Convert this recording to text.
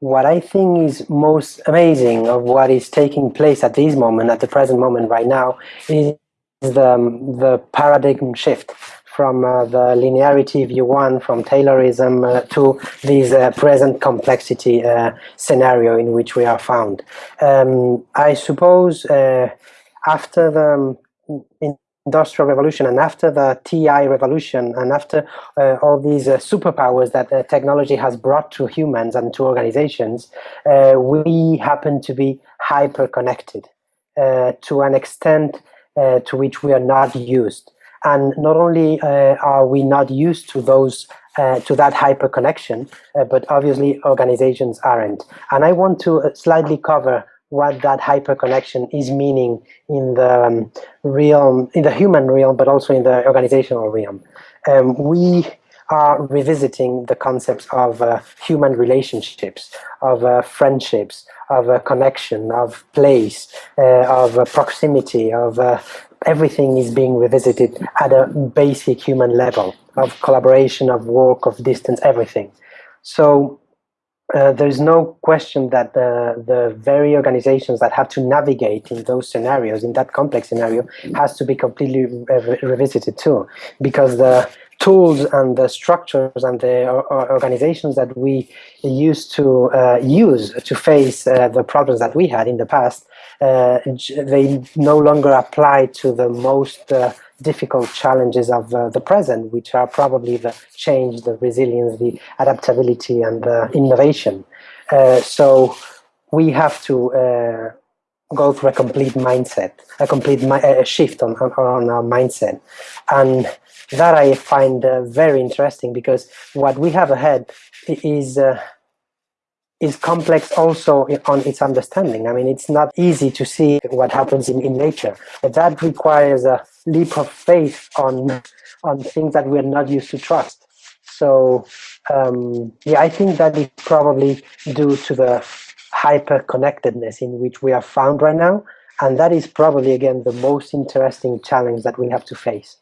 what I think is most amazing of what is taking place at this moment, at the present moment right now, is the, the paradigm shift from uh, the linearity view one, from Taylorism uh, to this uh, present complexity uh, scenario in which we are found. Um, I suppose uh, after the um, industrial revolution and after the TI revolution and after uh, all these uh, superpowers that uh, technology has brought to humans and to organizations, uh, we happen to be hyper connected uh, to an extent uh, to which we are not used. And not only are we not used to those to that hyper connection, but obviously organizations aren't. And I want to slightly cover what that hyperconnection is meaning in the um, realm, in the human realm, but also in the organizational realm. Um, we are revisiting the concepts of uh, human relationships, of uh, friendships, of uh, connection, of place, uh, of uh, proximity, of uh, everything is being revisited at a basic human level of collaboration, of work, of distance, everything. So uh, there's no question that the, the very organizations that have to navigate in those scenarios, in that complex scenario, has to be completely re revisited too. Because the tools and the structures and the organizations that we used to uh, use to face uh, the problems that we had in the past, uh, they no longer apply to the most uh, difficult challenges of uh, the present, which are probably the change, the resilience, the adaptability, and the innovation. Uh, so we have to uh, go through a complete mindset, a complete a shift on, on, on, our mindset. And that I find uh, very interesting because what we have ahead is uh, is complex also on its understanding. I mean, it's not easy to see what happens in, in nature. That requires a leap of faith on on things that we're not used to trust. So um, yeah, I think that is probably due to the hyper connectedness in which we are found right now. And that is probably, again, the most interesting challenge that we have to face.